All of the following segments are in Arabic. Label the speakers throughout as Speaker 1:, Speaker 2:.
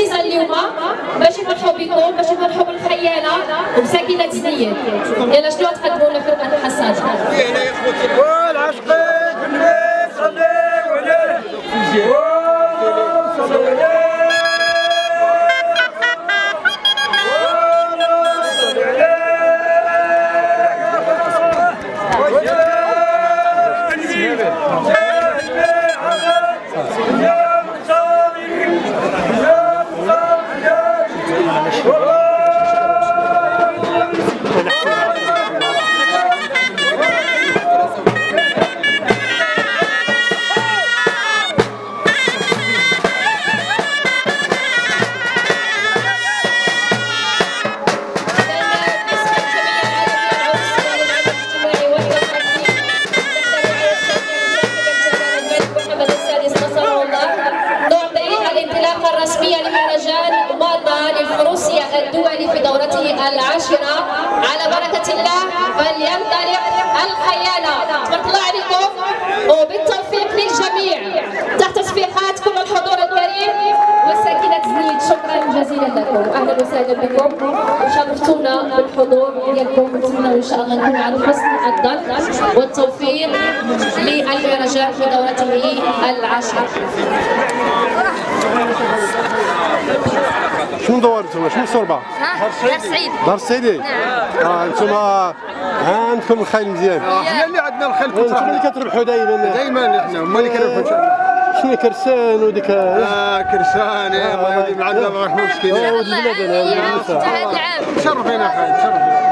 Speaker 1: في السيزون اليوم باش يفرحوا بكم باش يفرحوا بالخيانه وبساكنه سنيات يلا شنو تقدموا لنا فرقة الحصاد؟
Speaker 2: والعشقين بالنبي صلوا عليه صلوا
Speaker 1: الله فلينطلق الخيانة. الله عليكم وبالتوفيق للجميع. تحت تصفيقات كل الحضور الكريم وساكنة زنيد شكرا جزيلا لكم. أهلا وسهلا بكم. وشرفتونا بالحضور ديالكم. نتمنى إن شاء الله نكون على حسن الظن والتوفيق للمهرجان في دورته العاشرة.
Speaker 3: شنو دور أنتم شنو الصربه؟
Speaker 4: دار سعيد.
Speaker 3: دار
Speaker 4: نعم.
Speaker 3: آه أنتم عندكم الخيل مزيان.
Speaker 2: إحنا اللي عندنا الخيل
Speaker 3: أنتم اللي كتربحوا دائما
Speaker 2: دائما إحنا هما اللي كنربحوا ان شاء الله
Speaker 3: شنو كرسان وديك؟
Speaker 2: آه كرسان يا الله
Speaker 3: آه ولد البلد
Speaker 4: أنا هذا العام
Speaker 2: تشرفينا خير تشرفينا تشرفينا.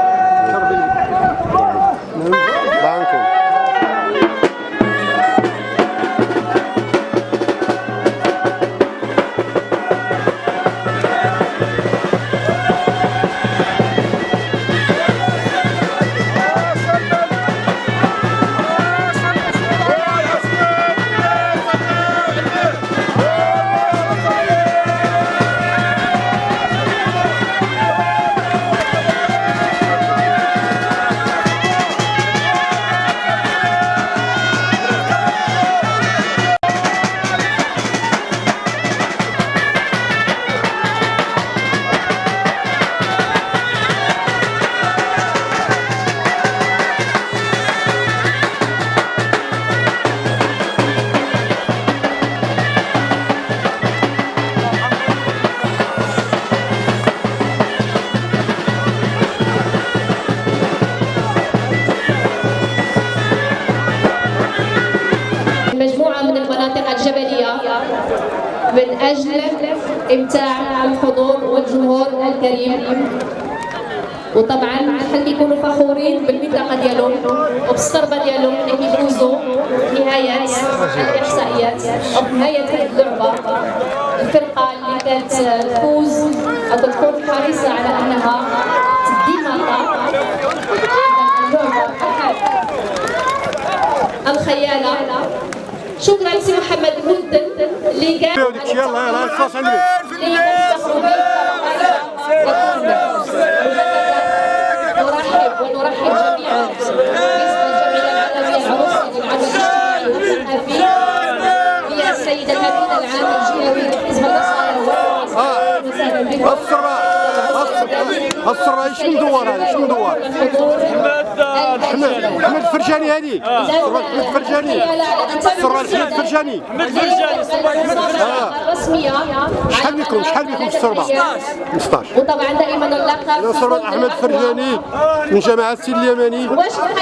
Speaker 1: الجبلية من أجل إمتاع الحضور والجمهور الكريم. وطبعا خلي يكونوا فخورين بالمنطقة ديالهم وبالصربة ديالهم اللي يفوزوا نهاية الإحصائيات. أو نهاية هذه اللعبة. الفرقة اللي كانت تفوز تكون حريصة على أنها تدي نقاط اللعبة الخيالة. شكرا سي محمد مدن اللي قال
Speaker 3: وديك يلا يلا الخاص عندك
Speaker 1: نرحب ونرحب جميعا. هي السيده الامين العام الجهوي لحزب النصارى والمعاصرين وسهلا بكم.
Speaker 3: الصربه الصربه شنو مدور هذا شنو مدور حمد حمد الفرجاني هذه الصربه حمد الفرجاني الصربه حمد الفرجاني
Speaker 1: الرسمية
Speaker 3: شحال بكم شحال بكم في الصربه 15
Speaker 1: وطبعا دائما اللقب
Speaker 3: صربه أحمد الفرجاني من جماعة السيد اليمني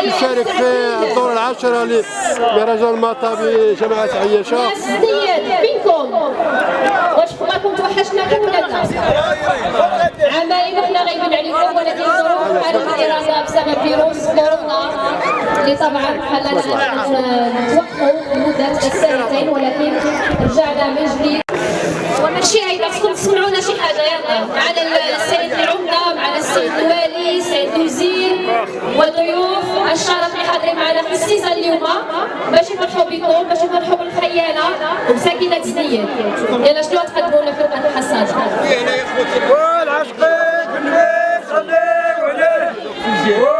Speaker 3: يشارك في الدور العاشره لمهرجان المطابي
Speaker 1: جماعة عياشة. واش راكم توحشناكم ولا لا؟ عمايل وحنا غايبين عليكم ولكن ظروف حالة الدراسة بسبب فيروس كورونا. اللي طبعا خلانا نتوقفوا لمدة سنتين ولكن رجعنا من جديد. وماشي هيدا خصكم تسمعونا شي حاجة. يلا معنا السيد العمدة معنا السيد الوالي السيد الوزير والضيوف الشرف اللي حاضرين معنا في السيزون اليوم. باش يفرحوا بكم باش يفرحوا بالخيانه وبساكنه سنيات يلا شنو تقدموا لنا فرقه الحصاد؟
Speaker 2: والعشقين بالنبي صلوا عليه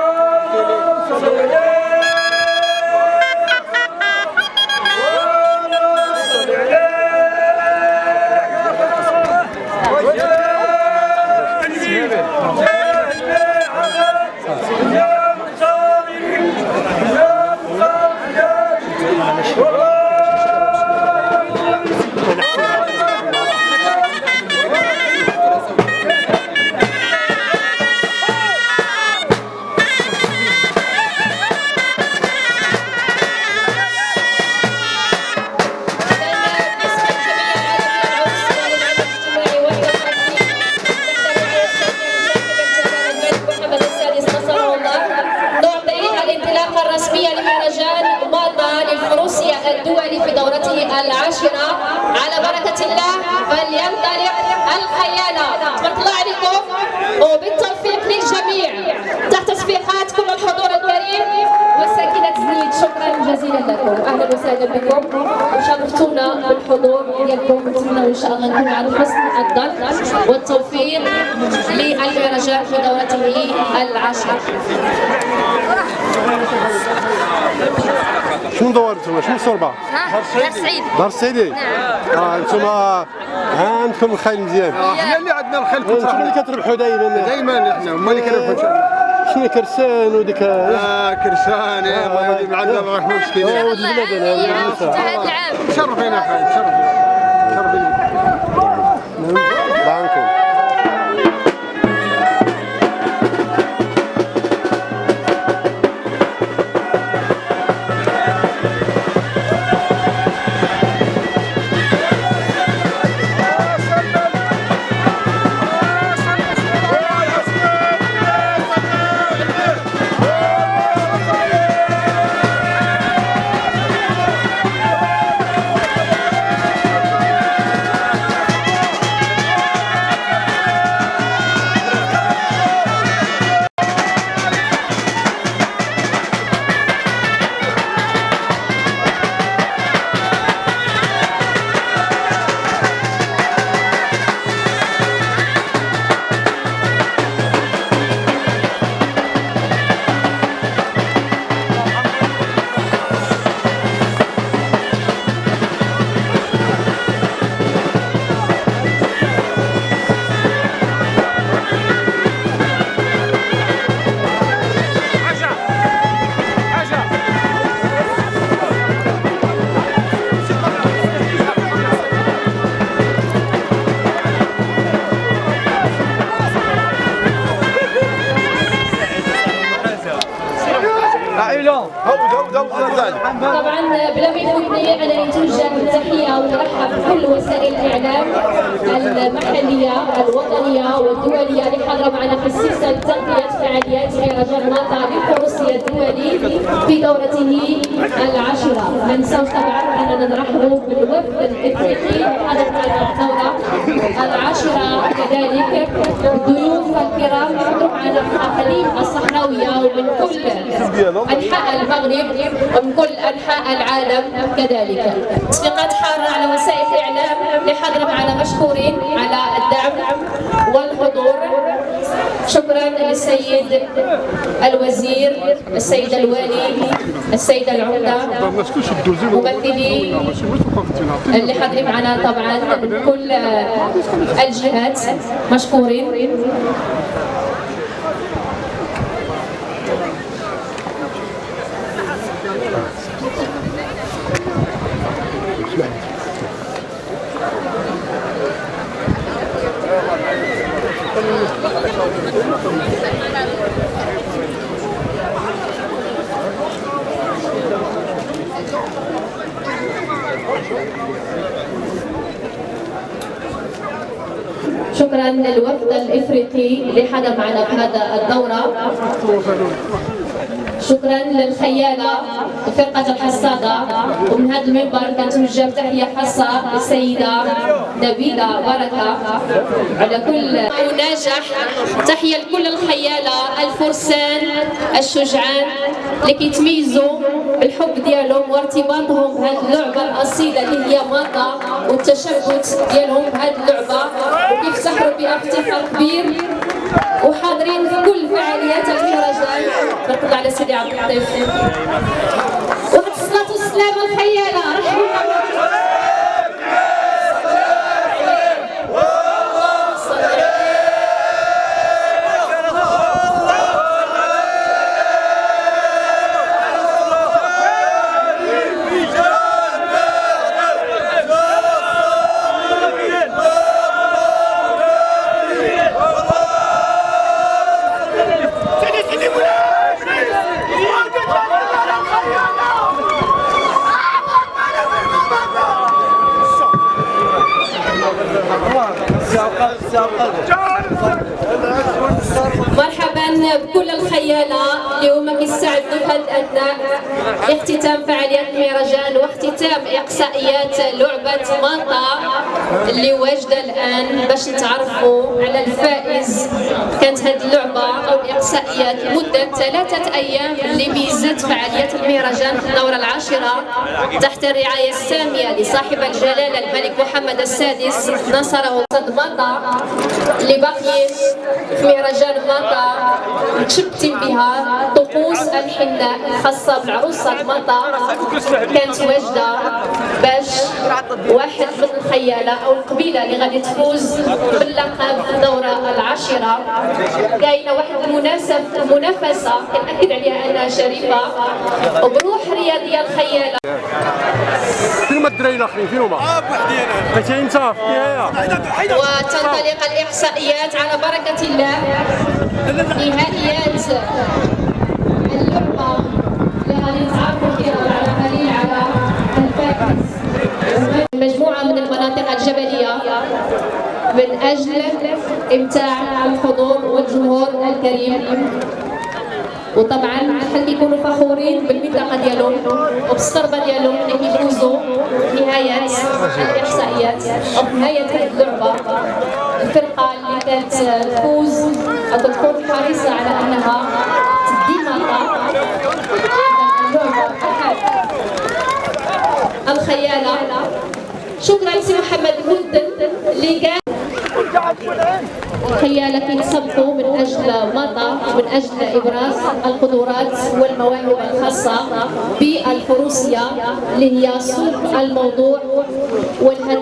Speaker 2: الدول في دورته
Speaker 1: العاشرة على بركة الله فلينطلق الخيانة. وبالتوفيق للجميع. جزيلا لكم. أهلا وسهلا بكم. وشرفتونا بالحضور ديالكم نتمنى إن شاء الله نكون على حسن الظن والتوفيق للمهرجان في دورته العاشرة
Speaker 3: شنو دور أنتم شنو الصوربه
Speaker 4: ها دار سعيد.
Speaker 3: دار السيدي آه أنتم عندكم الخيل مزيان.
Speaker 2: إحنا اللي عندنا الخيل
Speaker 3: أنتم اللي
Speaker 2: كتربح
Speaker 3: كتربحوا دائما
Speaker 2: دائما إحنا هما اللي كنربحوا
Speaker 3: شنو كرسان وديك؟
Speaker 2: آه كرسان يا الله يودي معنا ما رحمه مسكين.
Speaker 3: آه ولد
Speaker 4: الله
Speaker 3: بلادنا هذه
Speaker 4: يعاود
Speaker 3: النساء.
Speaker 4: هذا العام.
Speaker 2: شرفينا خير شرفينا.
Speaker 1: أنا نتوجه بالتحيه ونرحب بكل وسائل الإعلام المحلية الوطنية والدولية اللي حاضره معنا السلسله تغطيه فعاليات مهرجان ماطا للفروسيه الدولي في دورته العاشرة. ما ننساوش طبعا أننا نرحبوا بالوفد الإفريقي حاضر معنا الدوره العاشرة كذلك الضيوف الكرام حضروا معنا من الاقاليم الصحراويه ومن كل انحاء المغرب ومن كل انحاء العالم كذلك. تصفيقات حاره على وسائل الاعلام حاضره معنا مشكورين على الدعم والحضور. شكرا للسيد الوزير، السيد الوالي، السيده العمده، ممثلي اللي حاضرين معنا طبعا من كل الجهات مشكورين شكرا للوفد الإفريقي اللي حضر معنا في هذا الدورة. شكرا للخيالة وفرقة الحصادة ومن هذا المنبر كنتوجه بتحية خاصة للسيدة نبيلة بركة. على كل وناجح تحية لكل الخيالة الفرسان الشجعان اللي كيتميزوا بالحب ديالهم وارتباطهم بهذه اللعبة الأصيلة اللي هي ماطا والتشبت ديالهم بهذه اللعبة. وكيفتخروا بها افتخار كبير وحاضرين في كل فعاليات المهرجان الله على سيدي عبد اللطيف. وقت الصلاة والسلام الخيالة رحمة
Speaker 5: الله.
Speaker 1: مرحبا. بكل الخيالة اللي هما كيستعدوا في هذه الأثناء لاختتام فعاليات المهرجان واختتام إقصائيات لعبة ماطا اللي واجدة الآن باش نتعرفوا على الفائز. كانت هذه اللعبة أو الإقصائيات لمدة ثلاثة أيام اللي ميزت فعاليات المهرجان في الدورة العاشرة تحت الرعاية السامية لصاحب الجلالة الملك محمد السادس نصره صد ماطا اللي باقيين في مهرجان ماطا. متشبتين بها طقوس الحناء الخاصة بالعروسة ماطا كانت واجدة باش واحد من الخيالة أو القبيلة اللي غادي تفوز باللقب في الدورة العاشرة. كاينة واحد المناسب منافسة. كنأكد عليها أنها شريفة وبروح رياضية الخيالة.
Speaker 3: فين هما الدراري الاخرين فين هما؟ بقيتي أنت في النهايه
Speaker 1: وتنطلق الإحصائيات على بركة الله نهائيات اللعبة اللي غادي نتعرفوا فيها على قليل على الفائز. مجموعة من المناطق الجبلية من أجل إمتاع الحضور والجمهور الكريم. وطبعا حال كيكونوا فخورين بالمنطقة ديالهم وبالصربة ديالهم اللي كيفوزوا في نهايه الاحصائيات نهاية هذه اللعبة. الفرقة اللي كانت تفوز أو تكون حريصة على أنها تدي مطا الخياله شكرا سي محمد مدن اللي كان خيالة كيتسبقوا من أجل مطا ومن أجل إبراز القدرات والمواهب الخاصة بالفروسية اللي هي صلب الموضوع والهدف.